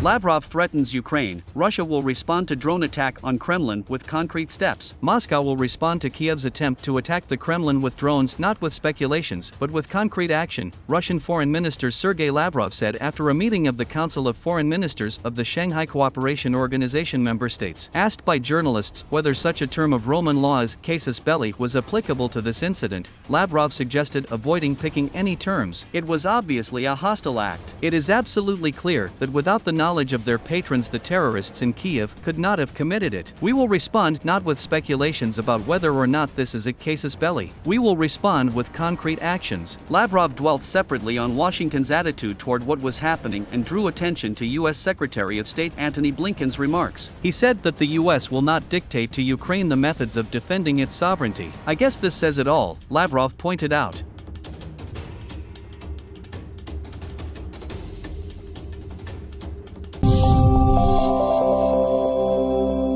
Lavrov threatens Ukraine, Russia will respond to drone attack on Kremlin with concrete steps. Moscow will respond to Kiev's attempt to attack the Kremlin with drones not with speculations but with concrete action, Russian Foreign Minister Sergei Lavrov said after a meeting of the Council of Foreign Ministers of the Shanghai Cooperation Organization member states. Asked by journalists whether such a term of Roman law as casus belli was applicable to this incident, Lavrov suggested avoiding picking any terms. It was obviously a hostile act. It is absolutely clear that without the knowledge of their patrons the terrorists in Kiev could not have committed it. We will respond not with speculations about whether or not this is a casus belli. We will respond with concrete actions. Lavrov dwelt separately on Washington's attitude toward what was happening and drew attention to U.S. Secretary of State Antony Blinken's remarks. He said that the U.S. will not dictate to Ukraine the methods of defending its sovereignty. I guess this says it all, Lavrov pointed out.